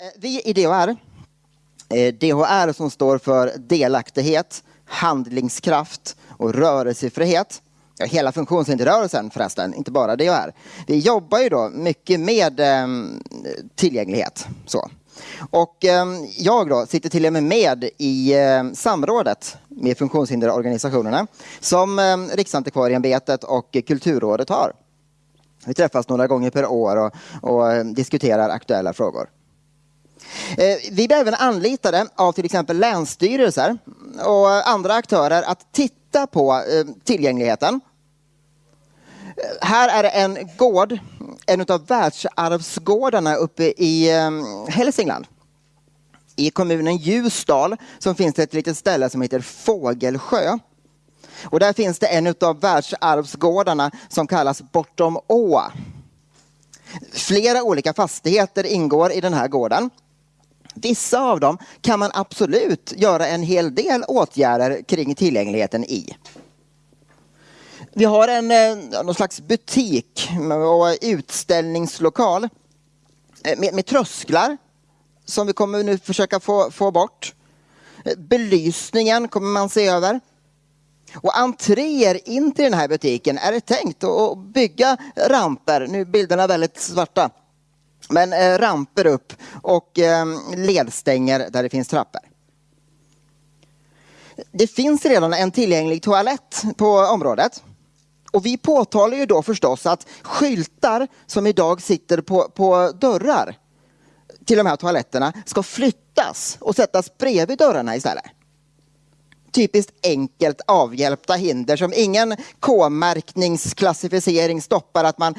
Eh, vi i DHR, eh, DHR som står för delaktighet, handlingskraft och rörelsefrihet. Ja, hela funktionshinderrörelsen förresten, inte bara DHR. Vi jobbar ju då mycket med ehm, tillgänglighet. Så. Och ehm, jag då sitter till och med med i ehm, samrådet med funktionshinderorganisationerna som eh, Riksantikvarieämbetet och Kulturrådet har. Vi träffas några gånger per år och, och diskuterar aktuella frågor. Eh, vi blir även anlitade av till exempel länsstyrelser och andra aktörer att titta på eh, tillgängligheten. Eh, här är det en gård, en av världsarvsgårdarna uppe i Hälsingland. I kommunen Ljusdal som finns det ett litet ställe som heter Fågelsjö. Och där finns det en av världsarvsgårdarna som kallas Bortom Å. Flera olika fastigheter ingår i den här gården. Vissa av dem kan man absolut göra en hel del åtgärder kring tillgängligheten i. Vi har en eh, någon slags butik och utställningslokal eh, med, med trösklar som vi kommer nu försöka få, få bort. Belysningen kommer man se över. Och entréer in till den här butiken är det tänkt att bygga ramper, nu är bilderna väldigt svarta, men eh, ramper upp och eh, ledstänger där det finns trappor. Det finns redan en tillgänglig toalett på området. Och vi påtalar ju då förstås att skyltar som idag sitter på, på dörrar till de här toaletterna ska flyttas och sättas bredvid dörrarna istället typiskt enkelt avhjälpta hinder som ingen K-märkningsklassificering stoppar att man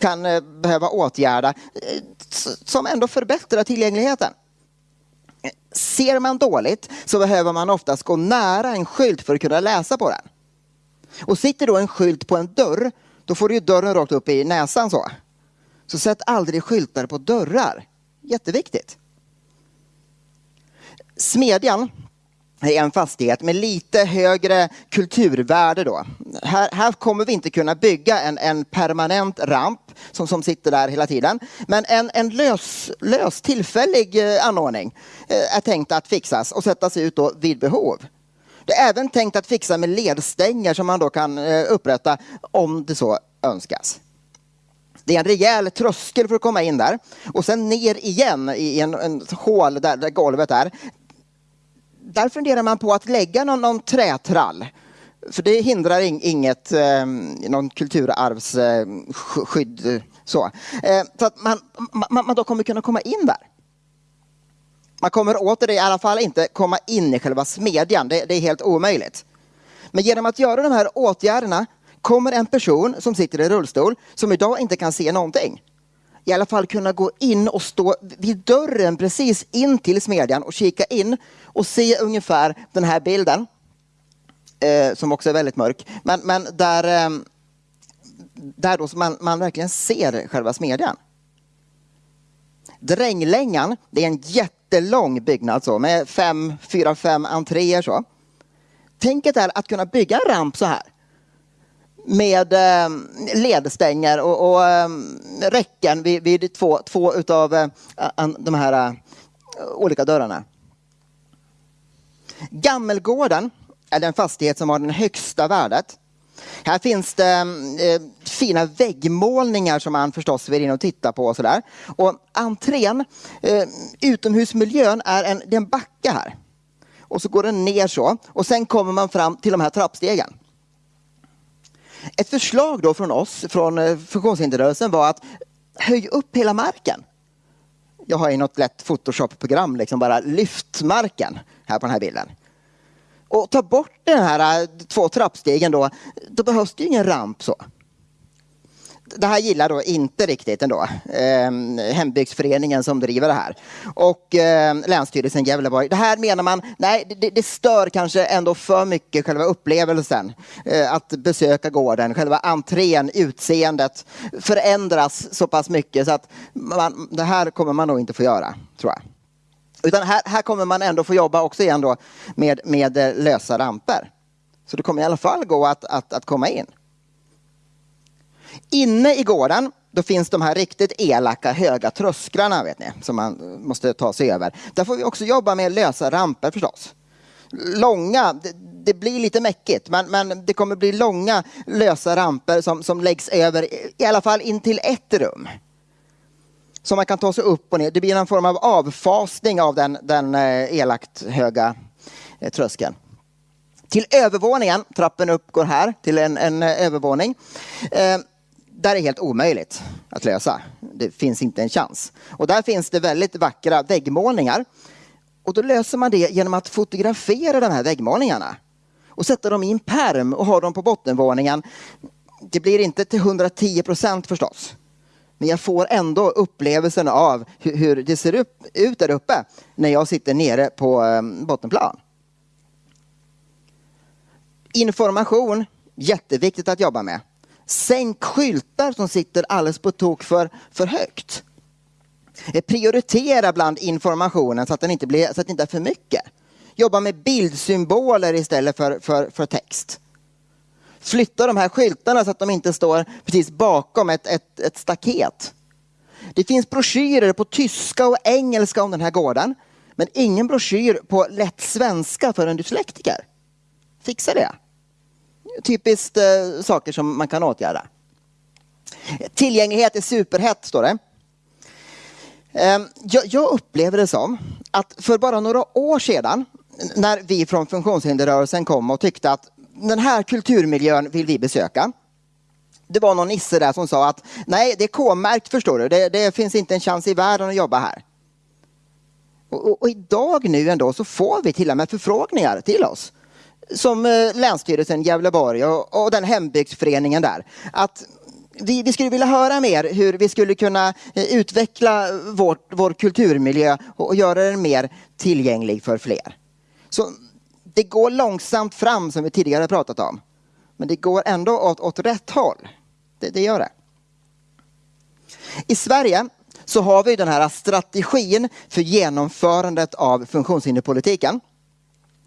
kan eh, behöva åtgärda. Eh, som ändå förbättrar tillgängligheten. Ser man dåligt så behöver man oftast gå nära en skylt för att kunna läsa på den. Och sitter då en skylt på en dörr, då får du ju dörren rakt upp i näsan så. Så sätt aldrig skyltar på dörrar. Jätteviktigt. Smedjan en fastighet med lite högre kulturvärde då. Här, här kommer vi inte kunna bygga en, en permanent ramp som, som sitter där hela tiden. Men en, en lös, lös tillfällig eh, anordning eh, är tänkt att fixas och sättas ut då vid behov. Det är även tänkt att fixa med ledstänger som man då kan eh, upprätta om det så önskas. Det är en rejäl tröskel för att komma in där. Och sen ner igen i en, en hål där, där golvet är där funderar man på att lägga någon, någon trätrall. För det hindrar inget, eh, någon kulturarvsskydd. Eh, så eh, så att man, man, man då kommer kunna komma in där. Man kommer åter i alla fall inte komma in i själva smedjan, det, det är helt omöjligt. Men genom att göra de här åtgärderna kommer en person som sitter i rullstol, som idag inte kan se någonting, i alla fall kunna gå in och stå vid dörren precis in till smedjan och kika in och se ungefär den här bilden. Eh, som också är väldigt mörk. Men, men där, eh, där då man, man verkligen ser själva smedjan. Dränglängan, det är en jättelång byggnad så, med fem, fyra, fem entréer. Så. Tänket är att kunna bygga en ramp så här med ehm, ledstänger och, och ehm, räcken vid, vid två, två utav eh, de här eh, olika dörrarna. Gammelgården är den fastighet som har det högsta värdet. Här finns det ehm, eh, fina väggmålningar som man förstås vill in och titta på. Och sådär. Och entrén, eh, utomhusmiljön, är en, det är en backe här. Och så går den ner så och sen kommer man fram till de här trappstegen. Ett förslag då från oss, från eh, funktionshinderrörelsen var att höja upp hela marken. Jag har i något lätt Photoshop-program liksom bara lyft marken här på den här bilden. Och ta bort den här eh, två trappstegen då, då behövs det ju ingen ramp så det här gillar då inte riktigt ändå eh, hembygdsföreningen som driver det här. Och eh, Länsstyrelsen Gävleborg. Det här menar man, nej det, det stör kanske ändå för mycket själva upplevelsen. Eh, att besöka gården, själva entrén, utseendet förändras så pass mycket så att man, det här kommer man nog inte få göra, tror jag. Utan här, här kommer man ändå få jobba också igen då med, med eh, lösa ramper. Så det kommer i alla fall gå att, att, att komma in. Inne i gården då finns de här riktigt elaka höga trösklarna vet ni, som man måste ta sig över. Där får vi också jobba med lösa ramper förstås. Långa, det, det blir lite mäckigt, men, men, det kommer bli långa lösa ramper som, som läggs över i alla fall in till ett rum. Så man kan ta sig upp och ner. Det blir en form av avfasning av den, den eh, elakt höga eh, tröskeln. Till övervåningen, trappen upp går här till en, en eh, övervåning. Eh, där är helt omöjligt att lösa. Det finns inte en chans. Och där finns det väldigt vackra väggmålningar. Och då löser man det genom att fotografera de här väggmålningarna och sätta dem i en perm och ha dem på bottenvåningen. Det blir inte till 110 procent förstås. Men jag får ändå upplevelsen av hur, det ser upp, ut där uppe när jag sitter nere på ehm, bottenplan. Information, jätteviktigt att jobba med. Sänk skyltar som sitter alldeles på tok för, för högt. Eh, prioritera bland informationen så att, den inte blir, så att det inte är för mycket. Jobba med bildsymboler istället för, för, för text. Flytta de här skyltarna så att de inte står precis bakom ett, ett, ett staket. Det finns broschyrer på tyska och engelska om den här gården. Men ingen broschyr på lätt svenska för en dyslektiker. Fixa det. Typiskt eh, saker som man kan åtgärda. Tillgänglighet är superhett, står det. Eh, jag, jag upplever det som att för bara några år sedan när vi från funktionshinderrörelsen kom och tyckte att den här kulturmiljön vill vi besöka. Det var någon nisse där som sa att nej, det är K-märkt förstår du. Det, det, finns inte en chans i världen att jobba här. Och, och, och, idag nu ändå så får vi till och med förfrågningar till oss. Som eh, Länsstyrelsen Gävleborg och, och den hembygdsföreningen där. Att vi, vi, skulle vilja höra mer hur vi skulle kunna eh, utveckla vårt, vår kulturmiljö och, och göra den mer tillgänglig för fler. Så det går långsamt fram som vi tidigare pratat om. Men det går ändå åt, åt rätt håll. Det, det gör det. I Sverige så har vi den här strategin för genomförandet av funktionshinderpolitiken.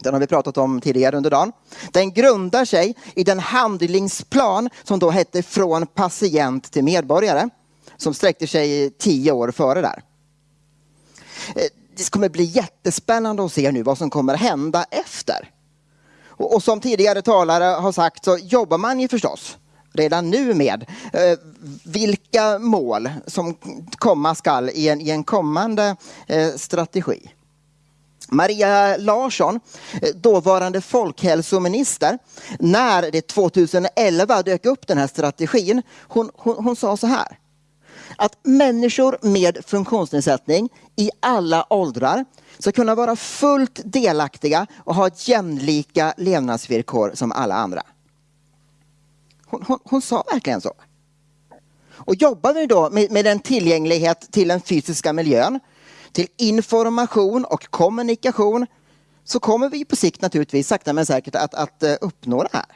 Den har vi pratat om tidigare under dagen. Den grundar sig i den handlingsplan som då hette Från patient till medborgare. Som sträckte sig tio år före där. Eh, det kommer bli jättespännande att se nu vad som kommer hända efter. Och, och som tidigare talare har sagt så jobbar man ju förstås redan nu med eh, vilka mål som komma skall i en, i en kommande eh, strategi. Maria Larsson, eh, dåvarande folkhälsominister, när det 2011 dök upp den här strategin, hon, hon, hon sa så här att människor med funktionsnedsättning i alla åldrar ska kunna vara fullt delaktiga och ha jämlika levnadsvillkor som alla andra. Hon, hon, hon sa verkligen så. Och jobbar vi då med, med en tillgänglighet till den fysiska miljön, till information och kommunikation, så kommer vi på sikt naturligtvis sakta men säkert att, att eh, uppnå det här.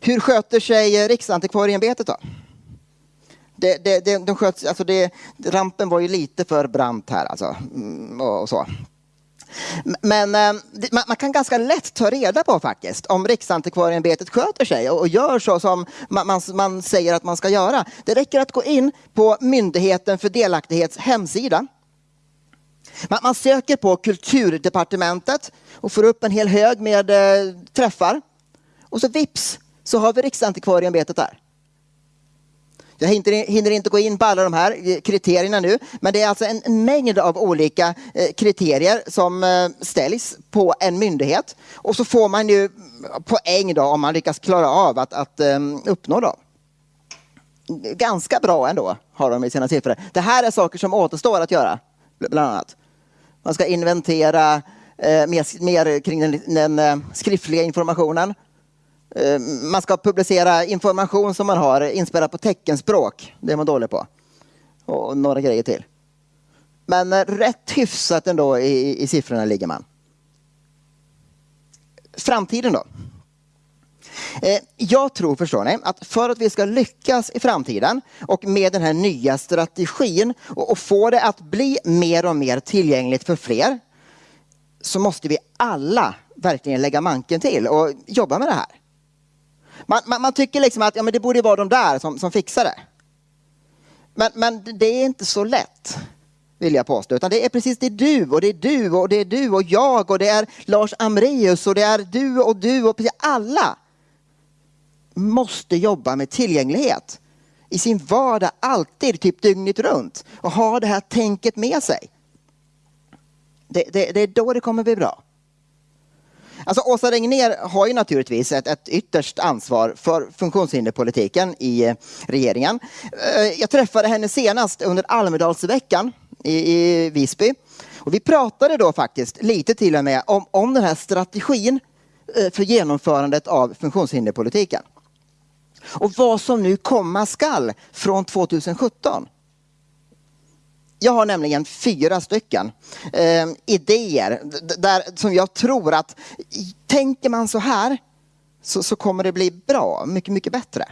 Hur sköter sig Riksantikvarieämbetet då? Det, det, det, de sköts, alltså det, rampen var ju lite för brant här alltså. Och, och så. Men eh, man, kan ganska lätt ta reda på faktiskt om Riksantikvarieämbetet sköter sig och, gör så som man, säger att man ska göra. Det räcker att gå in på Myndigheten för delaktighets hemsida. Man, söker på Kulturdepartementet och får upp en hel hög med eh, träffar. Och så vips så har vi Riksantikvarieämbetet där. Jag hinner inte gå in på alla de här eh, kriterierna nu, men det är alltså en mängd av olika eh, kriterier som eh, ställs på en myndighet och så får man ju mm, poäng då om man lyckas klara av att, att uppnå dem. Ganska bra ändå har de i sina siffror. Det här är saker som återstår att göra, bland annat. Man ska inventera mer, mer kring den, den skriftliga informationen Eh, man ska publicera information som man har inspelat på teckenspråk. Det är man dålig på. Och några grejer till. Men eh, rätt hyfsat ändå i, i siffrorna ligger man. Framtiden då? Eh, jag tror, förstår ni, att för att vi ska lyckas i framtiden och med den här nya strategin och få det att bli mer och mer tillgängligt för fler så måste vi alla verkligen lägga manken till och jobba med det här. Man, man, man, tycker liksom att ja, men det borde vara de där som, som fixar det. Men, men det är inte så lätt, vill jag påstå. Utan det är precis det är du och det är du och det är du och jag och det är Lars Amreus och det är du och du och precis alla måste jobba med tillgänglighet i sin vardag alltid, typ dygnet runt och ha det här tänket med sig. Det, det, det är då det kommer bli bra. Alltså Åsa Regnér har ju naturligtvis ett, ett ytterst ansvar för funktionshinderpolitiken i eh, regeringen. Eh, jag träffade henne senast under Almedalsveckan i, i Visby. Och vi pratade då faktiskt lite till och med om, om den här strategin eh, för genomförandet av funktionshinderpolitiken. Och vad som nu komma skall från 2017. Jag har nämligen fyra stycken eh, idéer där, som jag tror att tänker man så här så, så kommer det bli bra, mycket, mycket bättre.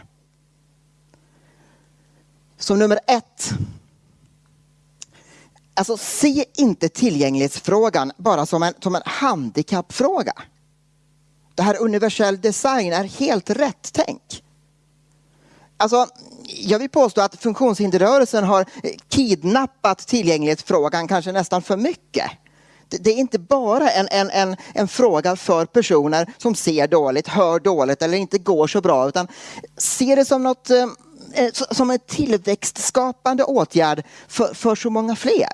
Som nummer ett. Alltså se inte tillgänglighetsfrågan bara som en, som en handikappfråga. Det här universell design är helt rätt tänk. Alltså, jag vill påstå att funktionshinderrörelsen har kidnappat tillgänglighetsfrågan kanske nästan för mycket. Det är inte bara en, en, en, en fråga för personer som ser dåligt, hör dåligt eller inte går så bra utan ser det som något eh, eh, som en tillväxtskapande åtgärd för, för så många fler.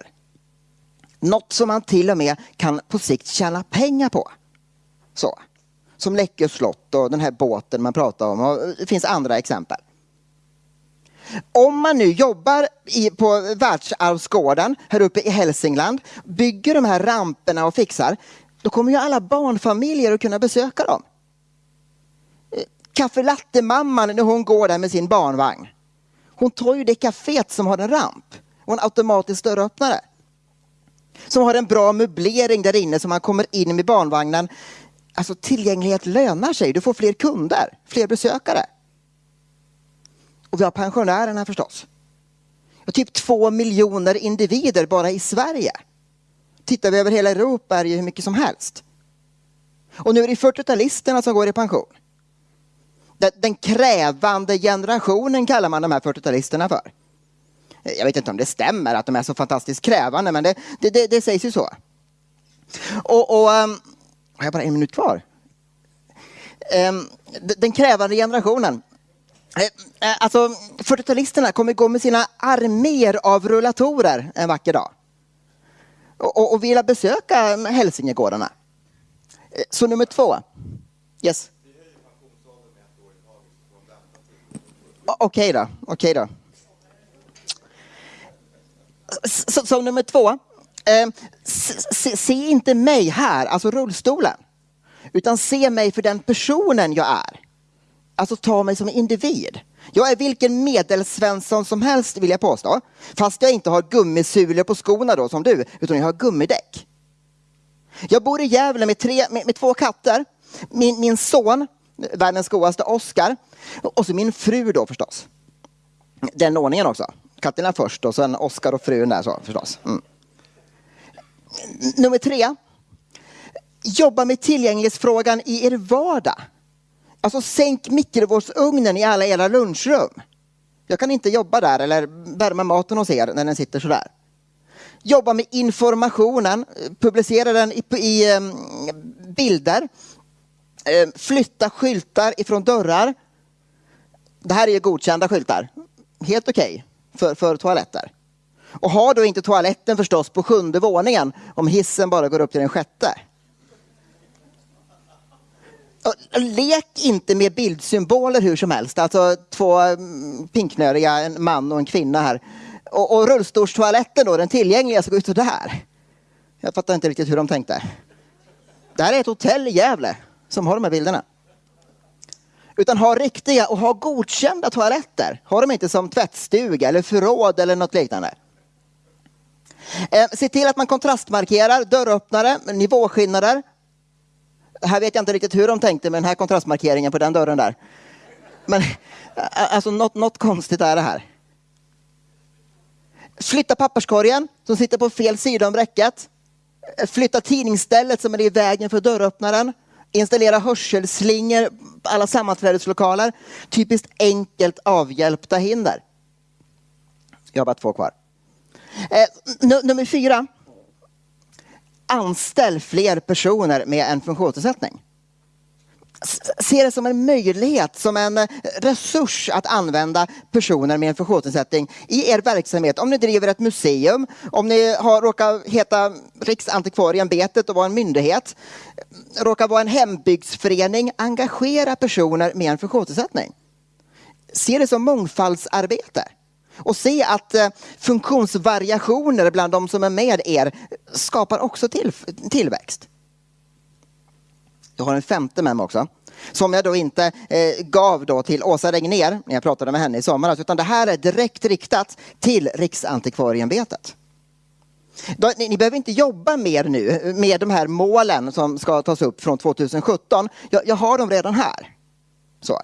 Något som man till och med kan på sikt tjäna pengar på. Så. Som Läckö slott och den här båten man pratar om och det finns andra exempel. Om man nu jobbar i, på världsarvsgården här uppe i Hälsingland, bygger de här ramperna och fixar, då kommer ju alla barnfamiljer att kunna besöka dem. Eh, Kaffelatte-mamman när hon går där med sin barnvagn. Hon tar ju det kaféet som har en ramp och en automatisk dörröppnare. Som har en bra möblering där inne så man kommer in med barnvagnen. Alltså tillgänglighet lönar sig. Du får fler kunder, fler besökare. Och vi har pensionärerna förstås. Och typ två miljoner individer bara i Sverige. Tittar vi över hela Europa är det ju hur mycket som helst. Och nu är det 40-talisterna som går i pension. Den krävande generationen kallar man de här 40-talisterna för. Jag vet inte om det stämmer att de är så fantastiskt krävande men det, det, det, det sägs ju så. Och, och um, har jag bara en minut kvar? Um, den krävande generationen Eh, eh, alltså, 40-talisterna kommer gå med sina arméer av rullatorer en vacker dag. Och, och, och vilja besöka Hälsingegårdarna. Eh, så nummer två. Yes. Okej okay då, okej okay då. Så, så, nummer två. Eh, se, se, inte mig här, alltså rullstolen. Utan se mig för den personen jag är alltså ta mig som individ. Jag är vilken medelsvensson som helst vill jag påstå. Fast jag inte har gummisulor på skorna då som du, utan jag har gummidäck. Jag bor i Gävle med, tre, med, med två katter. Min, min son, världens godaste Oscar. Och så min fru då förstås. Den ordningen också. Katterna först och sen Oscar och frun där så förstås. Mm. Nummer tre. Jobba med tillgänglighetsfrågan i er vardag. Alltså sänk mikrovågsugnen i alla era lunchrum. Jag kan inte jobba där eller värma maten hos er när den sitter sådär. Jobba med informationen, publicera den i, i um, bilder. Uh, flytta skyltar ifrån dörrar. Det här är ju godkända skyltar. Helt okej okay för, för toaletter. Och ha då inte toaletten förstås på sjunde våningen om hissen bara går upp till den sjätte. Lek inte med bildsymboler hur som helst. Alltså två mm, pinknöriga, en man och en kvinna här. Och, och rullstolstoaletten då, den tillgängliga, ska ut så där. Jag fattar inte riktigt hur de tänkte. Det här är ett hotell i Gävle som har de här bilderna. Utan ha riktiga och ha godkända toaletter. Ha dem inte som tvättstuga eller förråd eller något liknande. Eh, se till att man kontrastmarkerar dörröppnare, nivåskillnader, här vet jag inte riktigt hur de tänkte med den här kontrastmarkeringen på den dörren där. Men alltså något, något konstigt är det här. Flytta papperskorgen som sitter på fel sida om räcket. Flytta tidningsstället som är i vägen för dörröppnaren. Installera hörselslingor på alla sammanträdeslokaler. Typiskt enkelt avhjälpta hinder. Jag har bara två kvar. Eh, nummer fyra. Anställ fler personer med en funktionsnedsättning. Se det som en möjlighet, som en eh, resurs att använda personer med en funktionsnedsättning i er verksamhet. Om ni driver ett museum, om ni har, råkar heta Riksantikvarieämbetet och vara en myndighet, råkar vara en hembygdsförening, engagera personer med en funktionsnedsättning. Se det som mångfaldsarbete och se att eh, funktionsvariationer bland de som är med er skapar också till, tillväxt. Jag har en femte med mig också. Som jag då inte eh, gav då till Åsa Regner när jag pratade med henne i somras. Utan det här är direkt riktat till Riksantikvarieämbetet. Ni, ni, behöver inte jobba mer nu med de här målen som ska tas upp från 2017. Jag, jag har dem redan här. Så.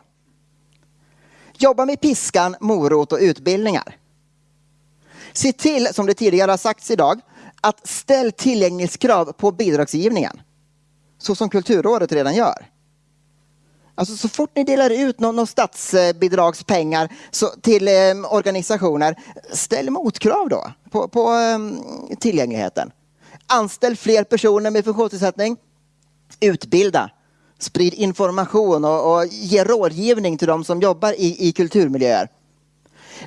Jobba med piskan, morot och utbildningar. Se till, som det tidigare har sagts idag, att ställ tillgänglighetskrav på bidragsgivningen. Så som Kulturrådet redan gör. Alltså så fort ni delar ut någon, någon statsbidragspengar så, till eh, organisationer, ställ motkrav då på, på eh, tillgängligheten. Anställ fler personer med funktionsnedsättning. Utbilda. Sprid information och, och ge rådgivning till de som jobbar i, i kulturmiljöer.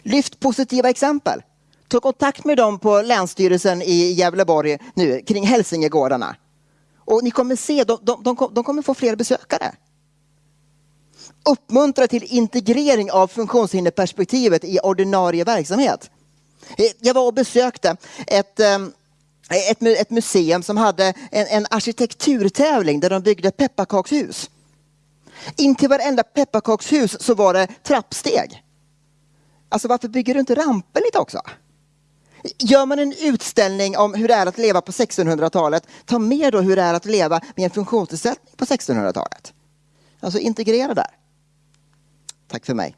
Lyft positiva exempel. Ta kontakt med dem på Länsstyrelsen i Gävleborg nu kring Hälsingegårdarna. Och ni kommer se, de, de, de, de kommer få fler besökare. Uppmuntra till integrering av funktionshinderperspektivet i ordinarie verksamhet. Eh, jag var och besökte ett, eh, Eh, ett, ett museum som hade en, en arkitekturtävling där de byggde pepparkakshus. In till varenda pepparkakshus så var det trappsteg. Alltså varför bygger du inte ramper lite också? Gör man en utställning om hur det är att leva på 1600-talet, ta med då hur det är att leva med en funktionsnedsättning på 1600-talet. Alltså integrera där. Tack för mig.